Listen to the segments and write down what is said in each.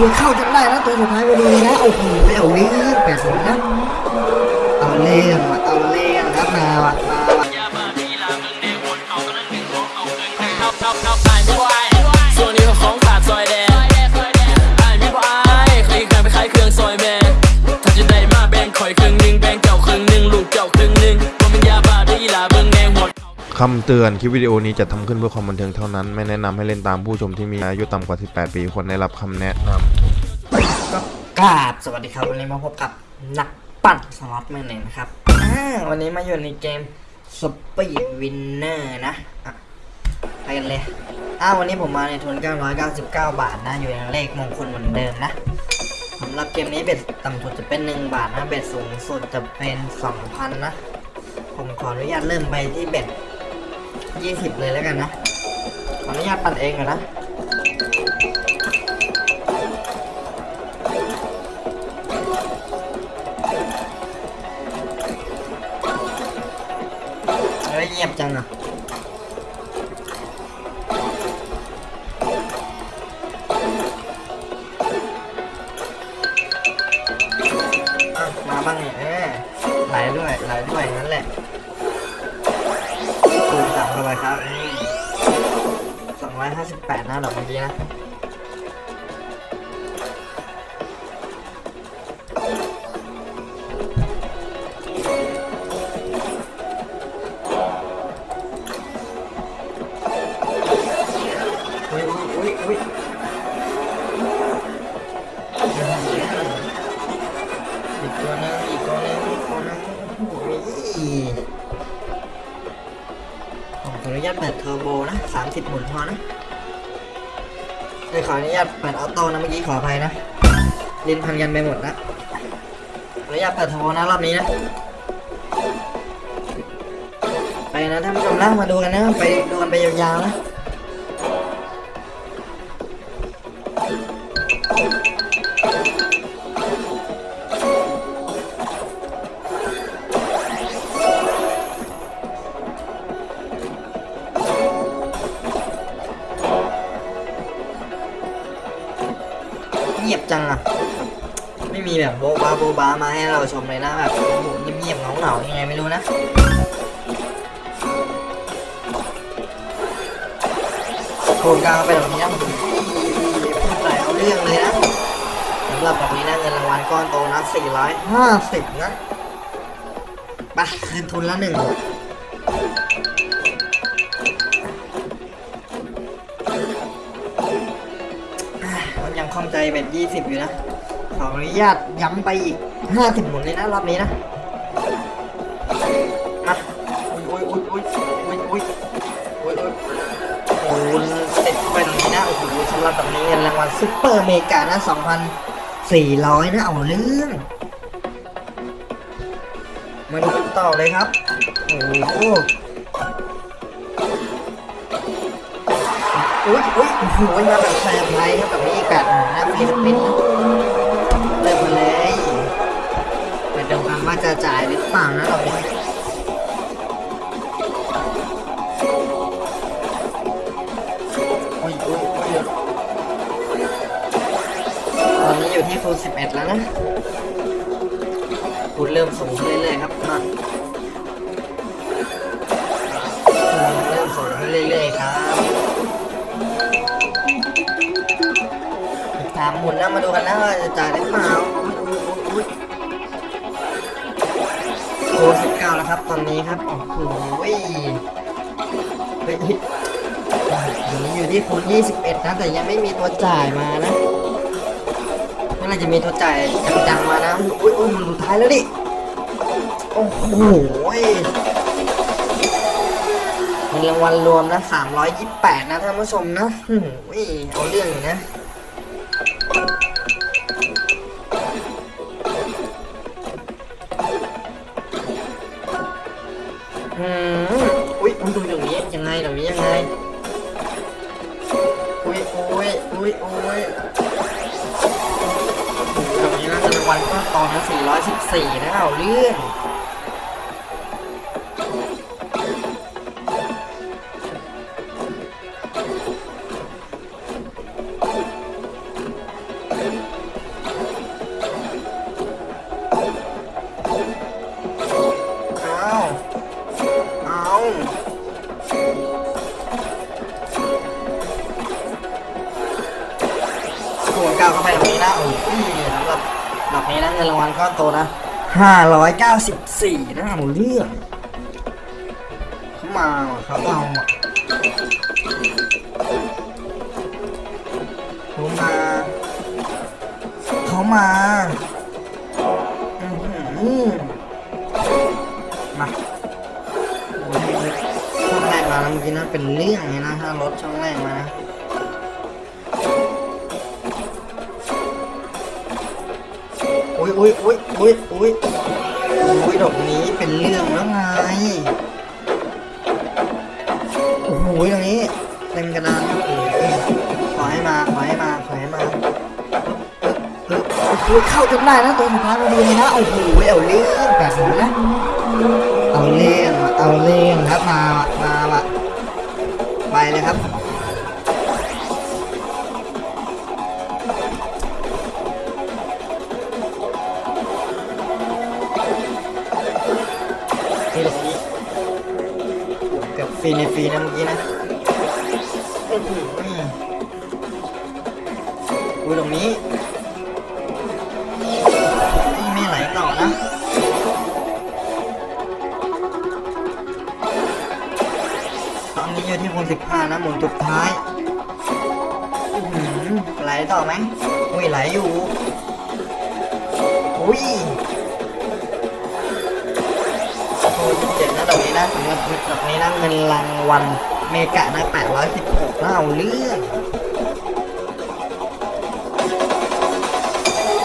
ชียร์เข้าจนได้แล้วตัวสุดท้ายพอดีเลยนะโอ้โหเอาเรื่องแปดสิบนะเอาเรื่องเอาเรื่องครับมา คำเตือนคลิปวิดีโอนี้จะทำขึ้นเพื่อความบันเทิงเท่านั้น ไม่แนะนำให้เล่นตามผู้ชมที่มีอายุต่ำกว่า 18 ปีควรได้รับคำแนะนำก็กราบสวัสดีครับวันนี้มาพบกับนักปั่นสล็อตแมนเองนะครับวันนี้มาอยู่ในเกม Speed Winner นะอะไปกันเลยอ้าววันนี้ผมมาในทุน 999 บาทนะ อยู่ในเลขมงคลเหมือนเดิมนะสำหรับเกมนี้ bet ต่ำสุดจะเป็น 1 บาทนะ bet สูงสุดจะเป็น 2,000 นะ ผมขออนุญาตเริ่มไปที่ bet 20 เลยแล้วกันนะ ขออนุญาตปั่นเองก่อนนะเฮ้ยเงียบจังอะมาบ้างเนี่ยไหลด้วยไหลด้วยนั่นแหละ คูณสามเข้าไปครับสองร้อยห้าสิบแปดนะดอกเมื่อกี้นะอุ้ยอุ้ยอุ้ย อร์โบนะ 30 หมุนพอนะเดี๋ยวขออนุญาตเปิดออโต้นะเมื่อกี้ขออภัยนะลิ้นพันกันไปหมดนะขออนุญาตเปิดเทอร์โบนะรอบนี้นะ ไปนะท่านผู้ชมนะมาดูกันนะ ไปดูกันไปยาวๆนะ งียบจังอะไม่มีแบบโบบาโบบามาให้เราชมเลยนะแบบเงียบๆเหงาๆยังไงไม่รู้นะโครงการไปแบบนี้นะผมพูดหลายเอาเรื่องเลยนะสำหรับแบบนี้นะเงินรางวัลก้อนโตนะ450นะไปคืนทุนละหนึ่ง ใจเป็น20อยู่นะ ขออนุญาตย้ำไปอีก50หมุนเลยนะรอบนี้นะมาอุ้ยอุ้ยอุ้ยอุ้ยอุ้ยอุ้ยอุ้ยโอ้โหติดไปตรงนี้นะ โอ้โหสำหรับแบบนี้เงินรางวัลซุปเปอร์เมกานะ2,400นะ เอาเรื่องมาดูต่อเลยครับ โอ้โห อุ้ยอุ้ยโอ้โหมาแบบแซมไลท์ครับแบบนี้อีกแปดหมุนนะ free spin นะเริ่มมาเลยไปดูกันว่าจะจ่ายหรือเปล่านะเราเนี่ยโอ้ยโอ้ยโอ้ยตอนนี้อยู่ที่คูณ11แล้วนะคูณเริ่มสูงเรื่อยๆครับมาเริ่มสูงเรื่อยๆครับามหมุนนะมาดูกันนะว่าจะจ่ายได้เปล่าโอ้สิบเก้าแล้วครับ ตอนนี้ครับโอ้โหเฮ้ยอยู่ที่คูณยี่สิบเอ็ดนะแต่ยังไม่มีตัวจ่ายมานะเมื่อไรจะมีตัวจ่ายจังๆมานะอุ้ยอุ้ยมันสุดท้ายแล้วดิโอ้โหมีรางวัลรวมนะ328นะท่านผู้ชมนะโอ้โหเอาเรื่องนะ มันดูอย่างนี้ยังไงอย่างนี้ยังไงอุ้ยอุ้ยอุ้ยอุ้ยตรงนี้นะเป็นรางวัลก็ตอนละ414นะเอาเรื่อง นะ594นะเอาเรื่องเขามาว่ะเขาเอาอะเขามา เขามาอื้อหือมาช่องแรกมาเมื่อกี้นะเป็นเรื่องเลยนะถ้ารถช่องแรกมานะ อุ้ยอุ้ยอุ้ยอุ้ยอุ้ยอุ้ยดอกนี้เป็นเรื่องแล้วไงโอ้โหตรงนี้เต็มกระดานโอ้ขอให้มาขอให้มาขอให้มาเออเออเข้าจนได้นะตัวสุดท้ายมาดูเลยนะโอ้โหเอาเรื่องแบบนี้นะเอาเรื่องเอาเรื่องครับมาว่ะมาไปเลยครับ ฟรีในฟรีนะเมื่อกี้นะอุ้ยตรงนี้ไม่ไหลต่อนะตอนนี้อยู่ที่คนสิบห้านะหมุนสุดท้ายอือไหลต่อไหมอุ้ยไหลอยู่อุ้ย โอ้ยเจ็ดนะดอกนี้นะสำหรับดอกนี้นะเงินรางวัลเมกะนะ816นะเอาเรื่อง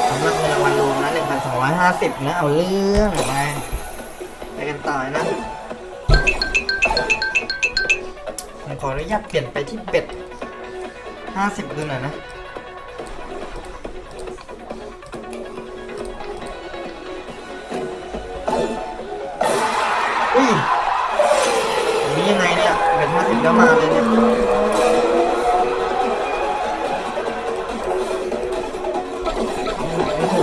สำหรับเงินรางวัลรวมนะ1,250นะเอาเรื่องไปไปกันต่อนะผมขออนุญาตเปลี่ยนไปที่เบ็ด50ดูหน่อยนะ เป็นห้าสิบแล้วมาเลยเนี่ยโอ้โห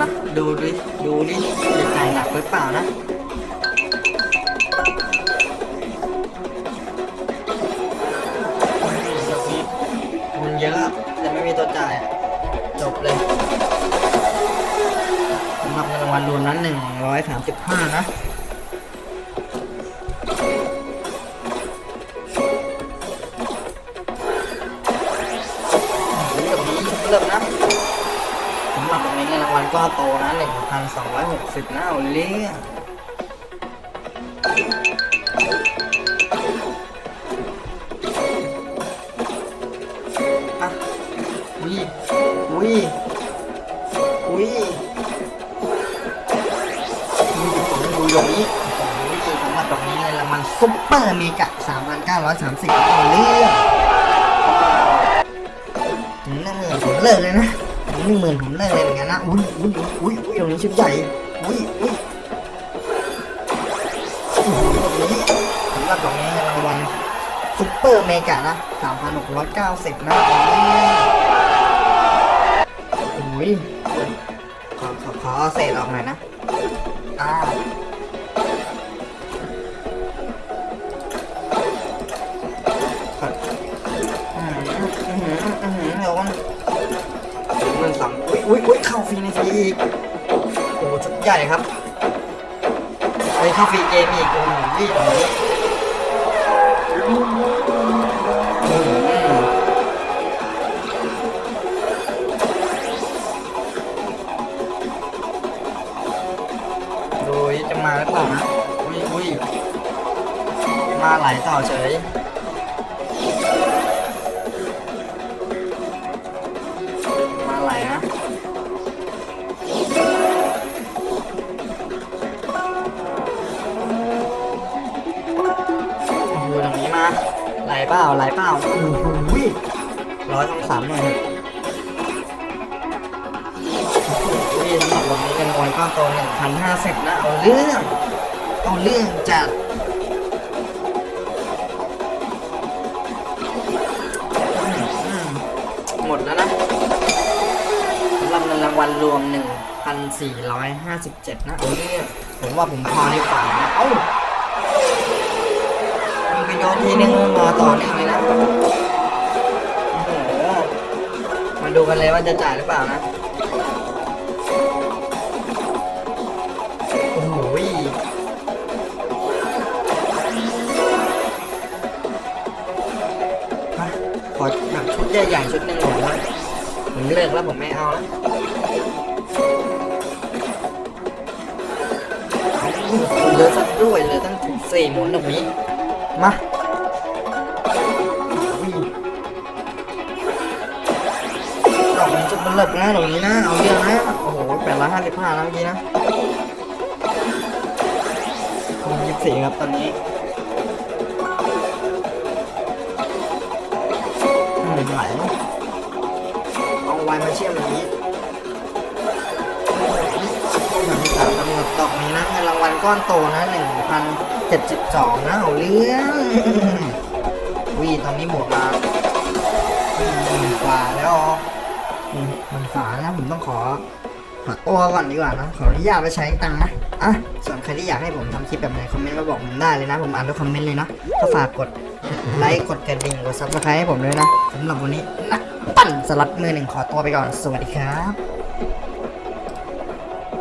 นะดูดิดูดิจะจ่ายหนักหรือเปล่านะำหรับเงินรวมนั้นหนึ่งร้อยสามสิบห้านะเริ่มนี้เริ่มนะสำหรับตรงนี้เงินรางวัลก็โตนะหนึ่งพันสองร้อยหกสิบนะเอาเรื่องอะอุ้ยอุ้ยอุ้ย ดูดอกนี้โอ้โหสำหรับดอกนี้เงินรางวัล super mega 3,930เอาเรื่องถึงหนึ่งหมื่นผมเลิกเลยนะถึงหนึ่งหมื่นผมเลิกเลยเหมือนกันนะ อุ้ยอุ้ยอุ้ยอุ้ยตรงนี้ชุดใหญ่ อุ้ยอุ้ยโอ้โหดอกนี้สำหรับดอกนี้เงินรางวัลซุปเปอร์เมกะนะ3,690นะเอาเรื่องอุ้ยขอขอขอเอาเศษออกหน่อยนะอ่า มอืมอืมอืมเดี๋ยวมันหนึ่งสองอุ้ยอุ้ยอุ้ยเข้าฟรีในฟรีอีกโอ้โหชุดใหญ่ครับเฮ้ยเข้าฟรีเกมอีกโอ้โหรีบอย่างนี้อืมโดยจะมาหรือเปล่านะอุ้ยอุ้ยมาไหลต่อเฉย เปล่าไหลเปล่าโอ้โหร้อยสองสามหน่อยนี่สำหรับวันนี้กันวันก้อนโตหนึ่งพันห้าสิบนะเอาเรื่องเอาเรื่องจัดหมดแล้วนะสำหรับเงินรางวัลรวม 1,457 นะโอ้ยผมว่าผมพอดีกว่านะเอ้า ทีนึงมาต่อเนื่องเลยนะมาดูกันเลยว่าจะจ่ายหรือเปล่านะโอ้โหขอแบบชุดใหญ่ๆชุดหนึ่งผมนะผมเลิกแล้วผมไม่เอาแล้วเหลือสักด้วยเหลือตั้งถึงสี่หมุนตรงนี้ มาอุ้ยดอกมันจะเป็นเลิกนะตรงนี้นะ เอาเยอะนะ โอ้โหแปดร้อยห้าสิบห้าแล้วเมื่อกี้นะคงยี่สิบสี่ครับตอนนี้อืมไหลเอะเอาไวมาเชื่อมอย่างนี้ หลังจากกำหนดดอกนี้นะเงินรางวัลก้อนโตนะหนึ่งพันเจ็ดสิบสองนะเอาเรื่องวีตอนนี้หมดมาหมื่นกว่าแล้วอ๋อหมื่นกว่านะผมต้องขอขอตัวก่อนดีกว่านะขออนุญาตไปใช้ตังค์นะอะส่วนใครที่อยากให้ผมทำคลิปแบบไหนคอมเมนต์มาบอกผมได้เลยนะ ผมอ่านทุกคอมเมนต์เลยนะก็ฝากกดไลค์กดกระดิ่งกด subscribe ให้ผมด้วยนะสำหรับวันนี้นักปั่นสล็อตมือหนึ่งขอตัวไปก่อน สวัสดีครับ